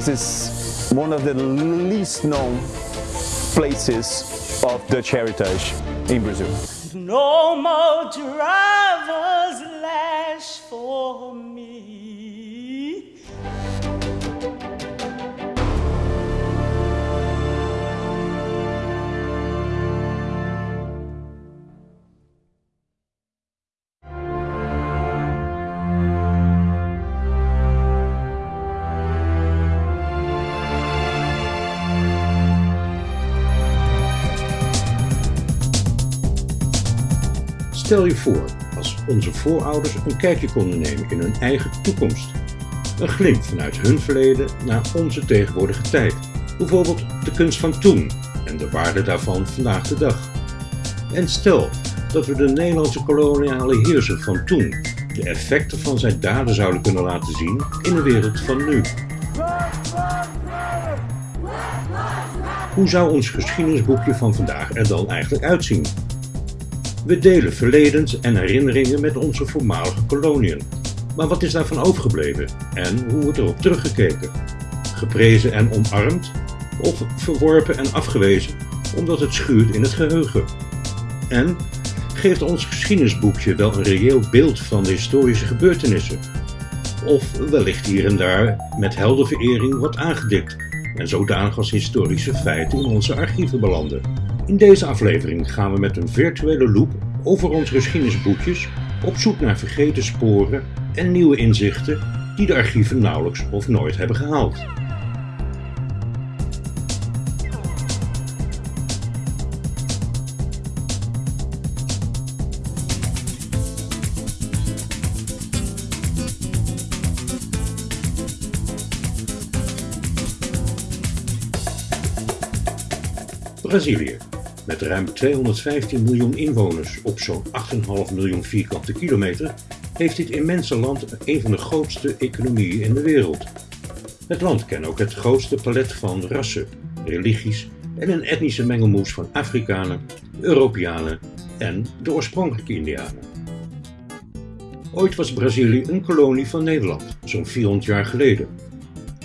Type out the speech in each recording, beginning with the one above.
This is one of the least known places of Dutch heritage in Brazil. No more driver's lash for me. Stel je voor als onze voorouders een kijkje konden nemen in hun eigen toekomst. Een glimp vanuit hun verleden naar onze tegenwoordige tijd. Bijvoorbeeld de kunst van toen en de waarde daarvan vandaag de dag. En stel dat we de Nederlandse koloniale heerser van toen de effecten van zijn daden zouden kunnen laten zien in de wereld van nu. Hoe zou ons geschiedenisboekje van vandaag er dan eigenlijk uitzien? We delen verledens en herinneringen met onze voormalige koloniën. Maar wat is daarvan overgebleven en hoe wordt erop teruggekeken? Geprezen en omarmd of verworpen en afgewezen omdat het schuurt in het geheugen? En geeft ons geschiedenisboekje wel een reëel beeld van de historische gebeurtenissen? Of wellicht hier en daar met heldenverering wordt aangedikt en zodanig als historische feiten in onze archieven belanden? In deze aflevering gaan we met een virtuele loop over onze geschiedenisboekjes op zoek naar vergeten sporen en nieuwe inzichten die de archieven nauwelijks of nooit hebben gehaald. Brazilië met ruim 215 miljoen inwoners op zo'n 8,5 miljoen vierkante kilometer heeft dit immense land een van de grootste economieën in de wereld. Het land kent ook het grootste palet van rassen, religies en een etnische mengelmoes van Afrikanen, Europeanen en de oorspronkelijke Indianen. Ooit was Brazilië een kolonie van Nederland, zo'n 400 jaar geleden.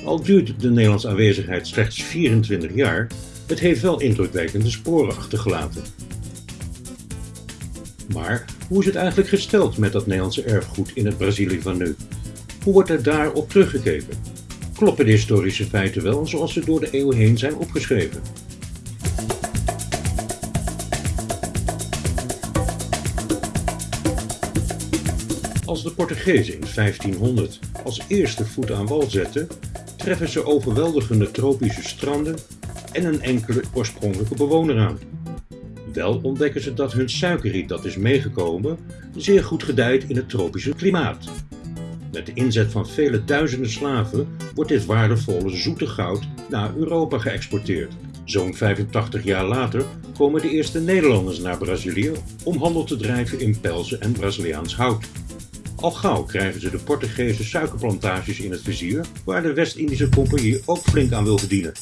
Al duurt de Nederlandse aanwezigheid slechts 24 jaar, het heeft wel indrukwekkende sporen achtergelaten. Maar hoe is het eigenlijk gesteld met dat Nederlandse erfgoed in het Brazilië van nu? Hoe wordt er daarop teruggekeken? Kloppen de historische feiten wel zoals ze door de eeuwen heen zijn opgeschreven? Als de Portugezen in 1500 als eerste voet aan wal zetten, treffen ze overweldigende tropische stranden en een enkele oorspronkelijke bewoner aan. Wel ontdekken ze dat hun suikerriet dat is meegekomen zeer goed gedijt in het tropische klimaat. Met de inzet van vele duizenden slaven wordt dit waardevolle zoete goud naar Europa geëxporteerd. Zo'n 85 jaar later komen de eerste Nederlanders naar Brazilië om handel te drijven in pelzen en Braziliaans hout. Al gauw krijgen ze de Portugese suikerplantages in het vizier, waar de West-Indische Compagnie ook flink aan wil verdienen.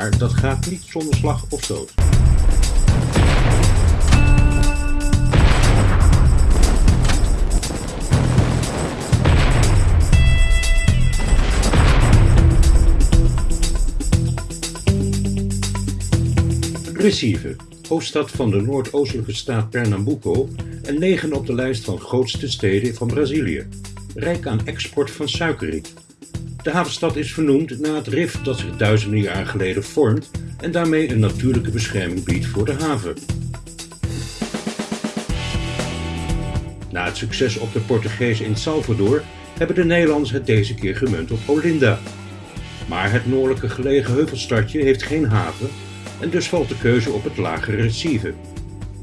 Maar dat gaat niet zonder slag of stoot. Recife, hoofdstad van de noordoostelijke staat Pernambuco en negen op de lijst van grootste steden van Brazilië. Rijk aan export van suikerriet. De havenstad is vernoemd naar het rif dat zich duizenden jaar geleden vormt en daarmee een natuurlijke bescherming biedt voor de haven. Na het succes op de Portugezen in Salvador hebben de Nederlanders het deze keer gemunt op Olinda. Maar het noordelijke gelegen heuvelstadje heeft geen haven en dus valt de keuze op het lagere Recife.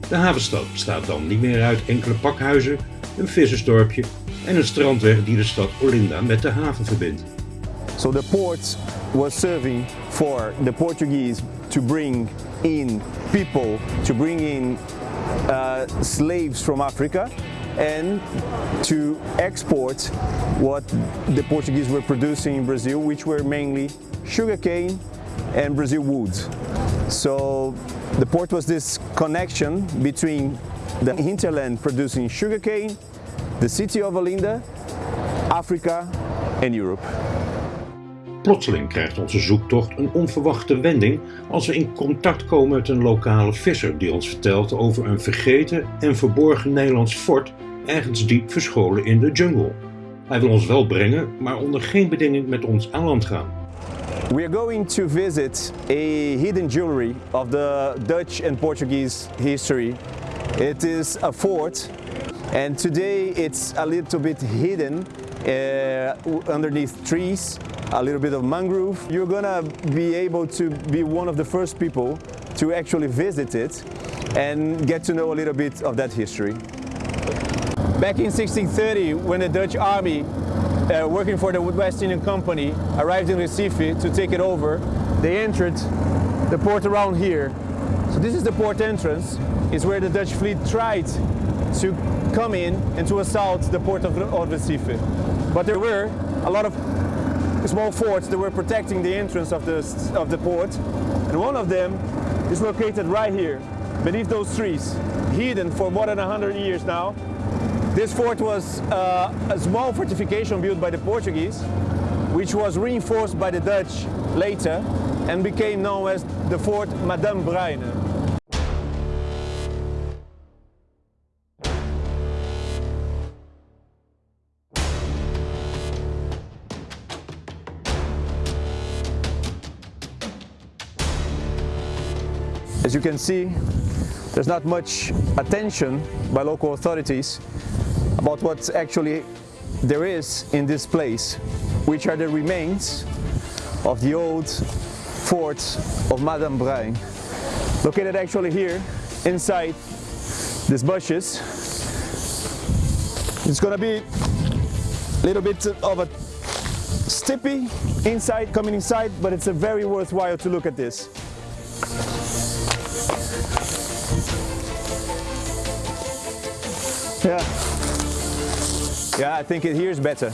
De havenstad bestaat dan niet meer uit enkele pakhuizen, een vissersdorpje en een strandweg die de stad Olinda met de haven verbindt. So the port was serving for the Portuguese to bring in people, to bring in uh, slaves from Africa and to export what the Portuguese were producing in Brazil, which were mainly sugarcane and Brazil woods. So the port was this connection between the hinterland producing sugarcane, the city of Olinda, Africa and Europe. Plotseling krijgt onze zoektocht een onverwachte wending als we in contact komen met een lokale visser die ons vertelt over een vergeten en verborgen Nederlands fort ergens diep verscholen in de jungle. Hij wil ons wel brengen, maar onder geen bedinging met ons aan land gaan. We are going to visit a hidden jewelry of the Dutch and Portuguese history. It is a fort and today it's a little bit hidden uh, underneath trees, a little bit of mangrove. You're gonna be able to be one of the first people to actually visit it and get to know a little bit of that history. Back in 1630, when the Dutch army uh, working for the West Indian Company arrived in Recife to take it over, they entered the port around here. So this is the port entrance, is where the Dutch fleet tried to come in and to assault the port of, of Recife. But there were a lot of small forts that were protecting the entrance of the, of the port. And one of them is located right here, beneath those trees, hidden for more than 100 years now. This fort was uh, a small fortification built by the Portuguese, which was reinforced by the Dutch later and became known as the Fort Madame Bruine. You can see, there's not much attention by local authorities about what actually there is in this place, which are the remains of the old fort of Madame Bruin. Located actually here, inside these bushes. It's gonna be a little bit of a stippy inside, coming inside, but it's a very worthwhile to look at this. Yeah. Yeah, I think it here is better.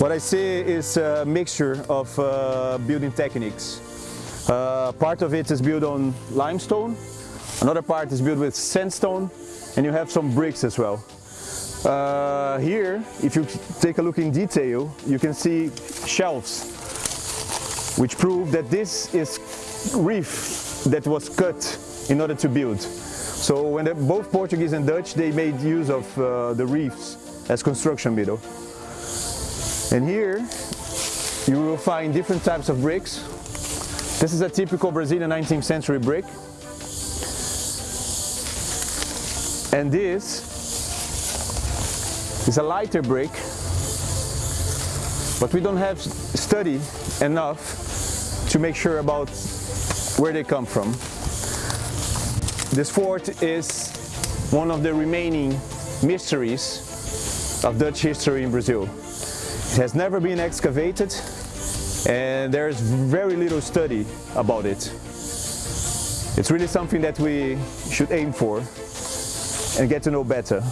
What I see is a mixture of uh, building techniques. Uh, part of it is built on limestone, another part is built with sandstone, and you have some bricks as well. Uh, here, if you take a look in detail, you can see shelves, which prove that this is reef that was cut in order to build. So when the, both Portuguese and Dutch, they made use of uh, the reefs as construction metal. And here, you will find different types of bricks. This is a typical Brazilian 19th century brick. And this is a lighter brick, but we don't have study enough to make sure about where they come from. This fort is one of the remaining mysteries of Dutch history in Brazil. It has never been excavated and there's very little study about it. It's really something that we should aim for and get to know better.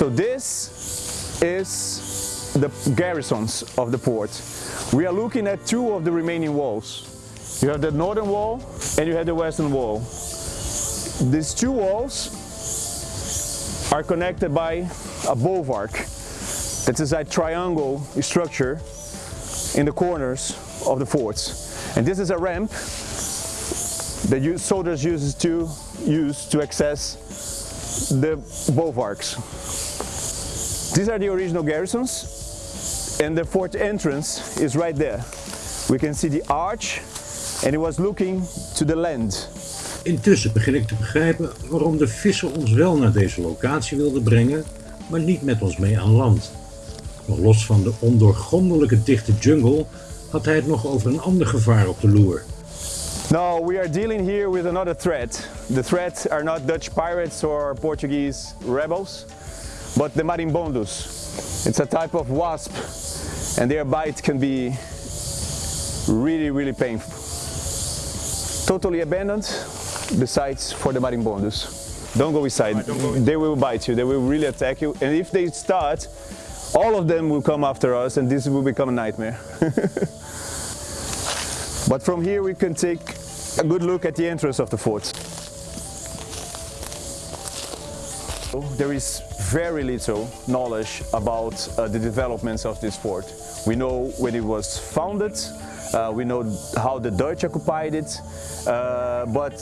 So this is the garrisons of the port. We are looking at two of the remaining walls. You have the northern wall and you have the western wall. These two walls are connected by a bulwark. That is a triangle structure in the corners of the forts. And this is a ramp that soldiers use to use to access the bulwarks. These are the original garrisons and the fort entrance is right there. We can see the arch and it was looking to the land. Intussen begin ik te begrijpen waarom de visser ons wel naar deze locatie wilde brengen, maar niet met ons mee aan land. Nog los van de ondoorgrondelijke dichte jungle had hij het nog over een ander gevaar op de loer. No, we are dealing here with another threat. The threat are not Dutch pirates or Portuguese rebels, but the marimbondus. It's a type of wasp and their bite can be really, really painful. Totally abandoned, besides for the marimbondus. Don't go inside, don't go they will bite you, they will really attack you. And if they start, all of them will come after us and this will become a nightmare. But from here we can take a good look at the entrance of the fort. There is very little knowledge about uh, the developments of this fort. We know when it was founded, uh, we know how the Dutch occupied it, uh, but,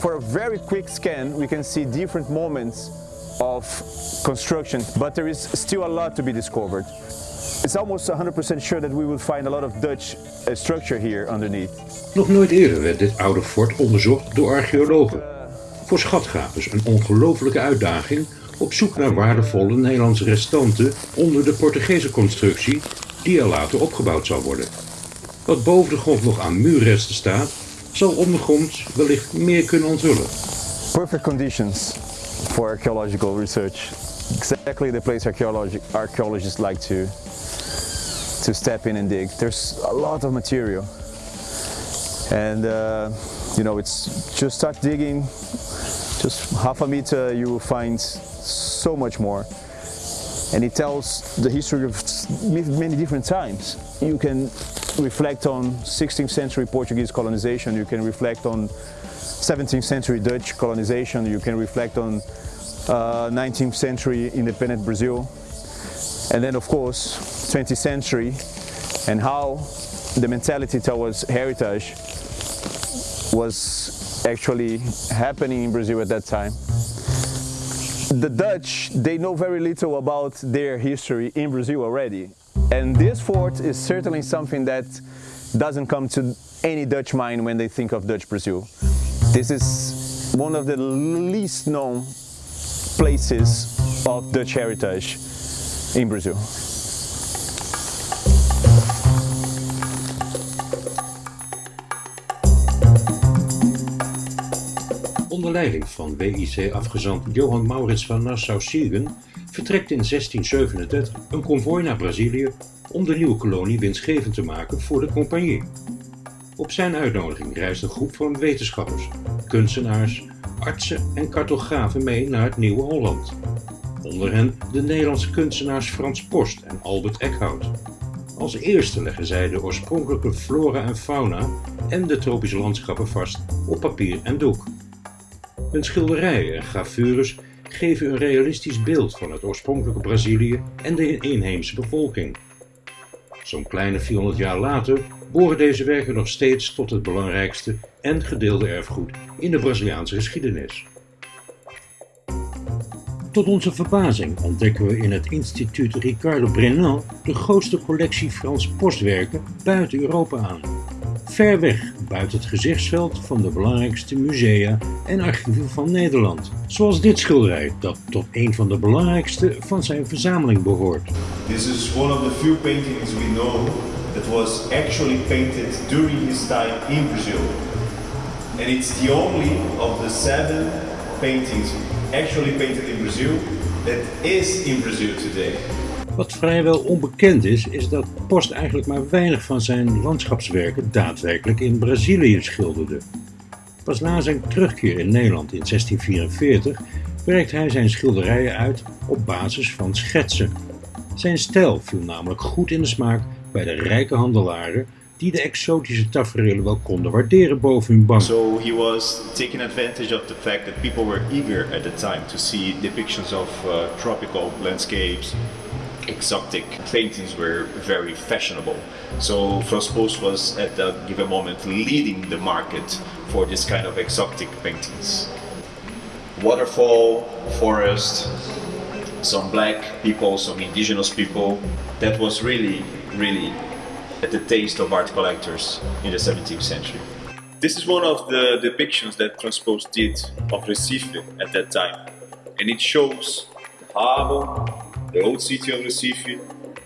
for a very quick scan we can see different moments of construction, but there is still a lot to be discovered. It's almost 100% sure that we will find a lot of Dutch uh, structure here underneath. Nog nooit eerder werd dit oude fort onderzocht door archeologen. Voor schatgravers een ongelofelijke uitdaging op zoek naar waardevolle Nederlandse restanten onder de Portugese constructie die er later opgebouwd zal worden. Wat boven de grond nog aan muurresten staat, zal ondergrond wellicht meer kunnen onthullen. Perfect conditions for archaeological research. Exactly the place archaeologi archaeologists like to to step in and dig. There's a lot of material. And uh, you know, it's just start digging, just half a meter you will find so much more. And it tells the history of many different times. You can reflect on 16th century Portuguese colonization, you can reflect on 17th century Dutch colonization, you can reflect on uh, 19th century independent Brazil, and then of course 20th century and how the mentality towards heritage was actually happening in Brazil at that time. The Dutch, they know very little about their history in Brazil already. And this fort is certainly something that doesn't come to any Dutch mind when they think of Dutch Brazil. This is one of the least known places of Dutch heritage in Brazil. Onder leiding van WIC-afgezant Johan Maurits van Nassau-Siegen vertrekt in 1637 een konvooi naar Brazilië om de nieuwe kolonie winstgevend te maken voor de compagnie. Op zijn uitnodiging reist een groep van wetenschappers, kunstenaars, artsen en cartografen mee naar het Nieuwe Holland. Onder hen de Nederlandse kunstenaars Frans Post en Albert Eckhout. Als eerste leggen zij de oorspronkelijke flora en fauna en de tropische landschappen vast op papier en doek. Hun schilderijen en gravures geven een realistisch beeld van het oorspronkelijke Brazilië en de inheemse bevolking. Zo'n kleine 400 jaar later behoren deze werken nog steeds tot het belangrijkste en gedeelde erfgoed in de Braziliaanse geschiedenis. Tot onze verbazing ontdekken we in het instituut Ricardo Brennan de grootste collectie Frans postwerken buiten Europa aan. Ver weg buiten het gezichtsveld van de belangrijkste musea en archieven van Nederland. Zoals dit schilderij, dat tot een van de belangrijkste van zijn verzameling behoort. This is one of the few paintings we know that was actually painted during his time in Brazil. And it's the only of the seven paintings actually painted in Brazil that is in Brazil today. Wat vrijwel onbekend is, is dat Post eigenlijk maar weinig van zijn landschapswerken daadwerkelijk in Brazilië schilderde. Pas na zijn terugkeer in Nederland in 1644 werkt hij zijn schilderijen uit op basis van schetsen. Zijn stijl viel namelijk goed in de smaak bij de rijke handelaren die de exotische tafereelen wel konden waarderen boven hun bank. So he was taking advantage of the fact that people were eager at the time to see depictions of uh, tropical landscapes. Exotic paintings were very fashionable. So Frans Post was at that given moment leading the market for this kind of exotic paintings. Waterfall, forest, some black people, some indigenous people. That was really, really at the taste of art collectors in the 17th century. This is one of the depictions that Transpose did of Recife at that time. And it shows the harbor, the old city of Recife,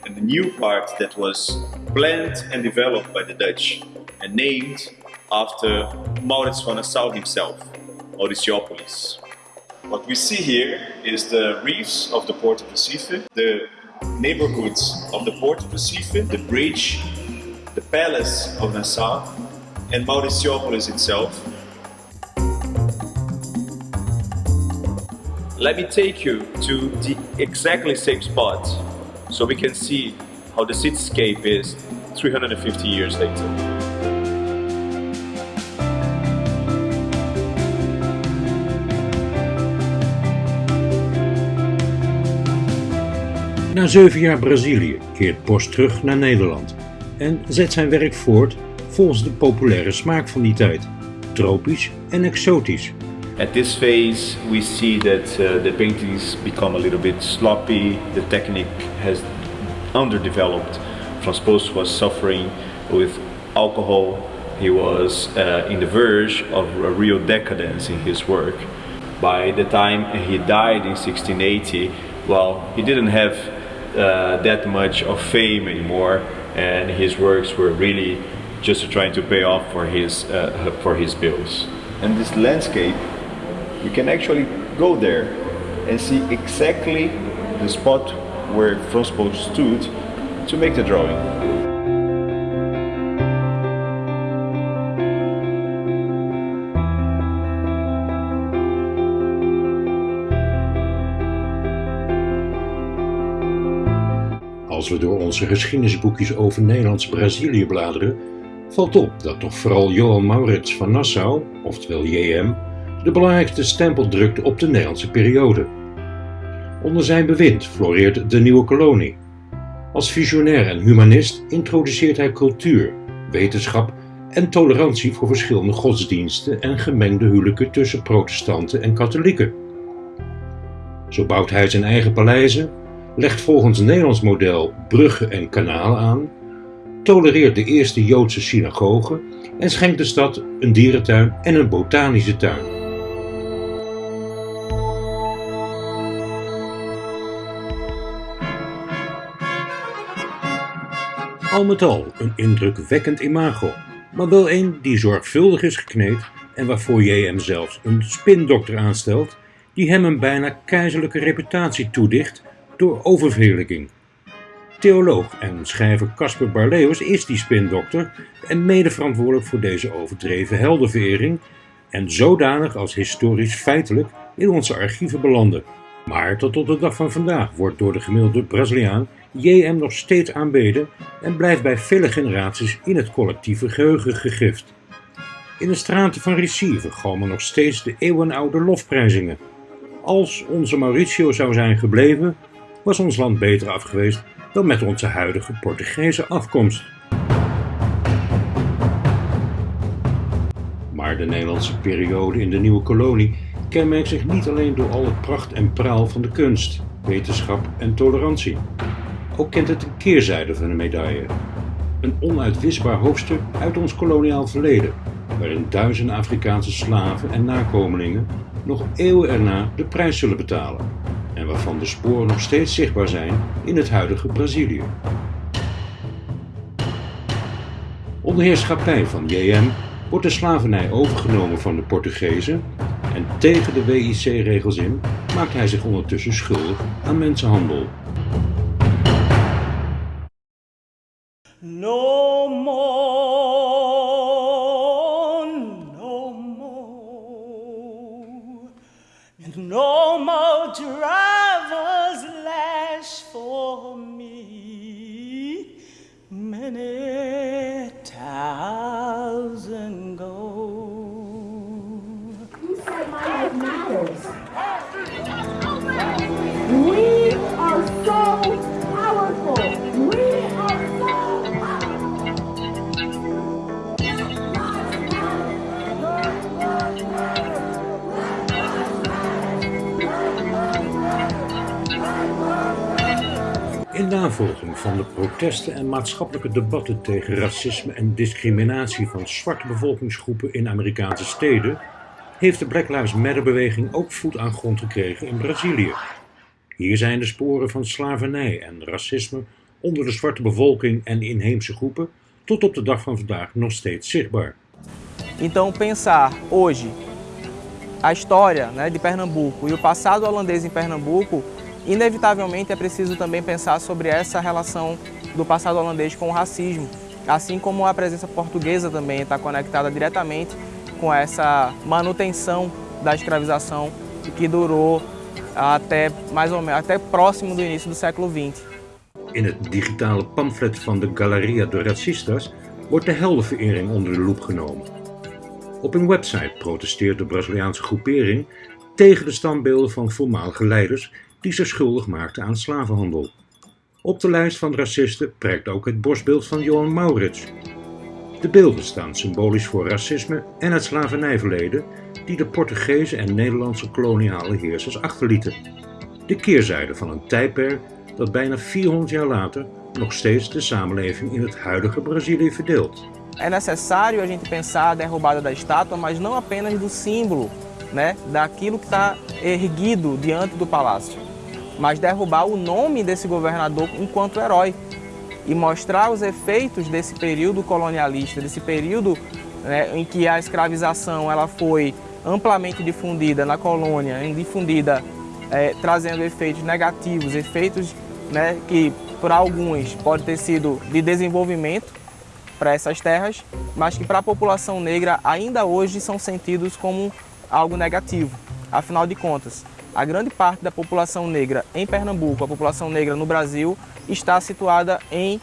and the new part that was planned and developed by the Dutch and named after Maurits van Nassau himself, Mauriciopolis. What we see here is the reefs of the port of Recife, the neighborhoods of the port of Recife, the bridge, the palace of Nassau, and Mauriciopolis itself. Let me take you to the exactly same spot so we can see how the cityscape is 350 years later. Na zeven jaar Brazilië keert Post terug naar Nederland en zet zijn werk voort volgens de populaire smaak van die tijd. Tropisch en exotisch, At this phase, we see that uh, the paintings become a little bit sloppy. The technique has underdeveloped. Post was suffering with alcohol. He was uh, in the verge of a real decadence in his work. By the time he died in 1680, well, he didn't have uh, that much of fame anymore, and his works were really just trying to pay off for his uh, for his bills. And this landscape, we can actually go there and see exactly the spot where Post stood to make the drawing. Als we door onze geschiedenisboekjes over Nederlands-Brazilië bladeren, valt op dat toch vooral Johan Maurits van Nassau, oftewel JM, de belangrijkste stempel drukte op de Nederlandse periode. Onder zijn bewind floreert de nieuwe kolonie. Als visionair en humanist introduceert hij cultuur, wetenschap en tolerantie voor verschillende godsdiensten en gemengde huwelijken tussen protestanten en katholieken. Zo bouwt hij zijn eigen paleizen, legt volgens Nederlands model bruggen en kanalen aan, tolereert de eerste Joodse synagoge en schenkt de stad een dierentuin en een botanische tuin. Al met al een indrukwekkend imago, maar wel een die zorgvuldig is gekneed en waarvoor JM zelfs een spindokter aanstelt die hem een bijna keizerlijke reputatie toedicht door oververheerlijking. Theoloog en schrijver Caspar Barleus is die spindokter en mede verantwoordelijk voor deze overdreven heldenverering en zodanig als historisch feitelijk in onze archieven belanden. Maar tot op de dag van vandaag wordt door de gemiddelde Braziliaan JM nog steeds aanbeden en blijft bij vele generaties in het collectieve geheugen gegrift. In de straten van Recife galmen nog steeds de eeuwenoude lofprijzingen. Als onze Mauricio zou zijn gebleven, was ons land beter af geweest dan met onze huidige Portugese afkomst. Maar de Nederlandse periode in de nieuwe kolonie kenmerkt zich niet alleen door al het pracht en praal van de kunst, wetenschap en tolerantie. Ook kent het een keerzijde van de medaille. Een onuitwisbaar hoofdstuk uit ons koloniaal verleden, waarin duizenden Afrikaanse slaven en nakomelingen nog eeuwen erna de prijs zullen betalen en waarvan de sporen nog steeds zichtbaar zijn in het huidige Brazilië. Onder heerschappij van JM wordt de slavernij overgenomen van de Portugezen en tegen de WIC-regels in maakt hij zich ondertussen schuldig aan mensenhandel. No more, van de protesten en maatschappelijke debatten tegen racisme en discriminatie van zwarte bevolkingsgroepen in Amerikaanse steden, heeft de Black Lives Matter beweging ook voet aan grond gekregen in Brazilië. Hier zijn de sporen van slavernij en racisme onder de zwarte bevolking en inheemse groepen tot op de dag van vandaag nog steeds zichtbaar. Então, pensar hoje a história né, de Pernambuco e o passado holandês em Pernambuco, inevitavelmente é preciso também pensar sobre essa relação do passado holandês com o racismo, assim como a presença portuguesa também está conectada diretamente com essa manutenção da escravização que durou até mais ou menos até próximo do início do século XX. In het digitale pamflet van de Galeria de Racistas wordt de heldenverering onder de loep genomen. Op hun website protesteert de Braziliaanse groepering tegen de standbeelden van voormalige leiders die zich schuldig maakten aan slavenhandel. Op de lijst van racisten prijkt ook het borstbeeld van Johan Maurits. De beelden staan symbolisch voor racisme en het slavernijverleden die de Portugese en Nederlandse koloniale heersers achterlieten. De keerzijde van een tijdperk dat bijna 400 jaar later nog steeds de samenleving in het huidige Brazilië verdeelt. É necessário a gente pensar a derrubada da estátua, mas não apenas do símbolo, né, daquilo que está erguido diante do palácio, mas derrubar o nome desse governador enquanto herói e mostrar os efeitos desse período colonialista, desse período né, em que a escravização ela foi amplamente difundida na colônia, difundida é, trazendo efeitos negativos, efeitos né, que para alguns pode ter sido de desenvolvimento para essas terras, mas que para a população negra ainda hoje são sentidos como algo negativo. Afinal de contas, a grande parte da população negra em Pernambuco, a população negra no Brasil, está situada em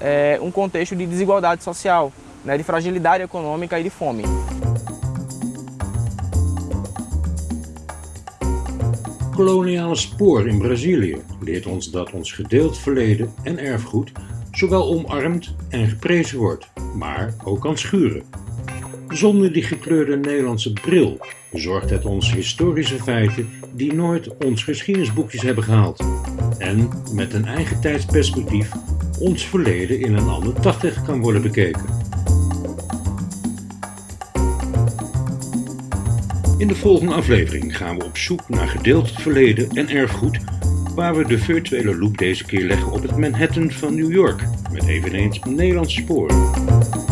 é, um contexto de desigualdade social, né, de fragilidade econômica e de fome. Koloniale spoor in Brazilië leert ons dat ons gedeeld verleden en erfgoed zowel omarmd en geprezen wordt, maar ook kan schuren. Zonder die gekleurde Nederlandse bril bezorgt het ons historische feiten die nooit ons geschiedenisboekjes hebben gehaald. En met een eigen tijdsperspectief ons verleden in een ander daglicht kan worden bekeken. In de volgende aflevering gaan we op zoek naar gedeeld verleden en erfgoed, waar we de virtuele loop deze keer leggen op het Manhattan van New York, met eveneens Nederlandse sporen.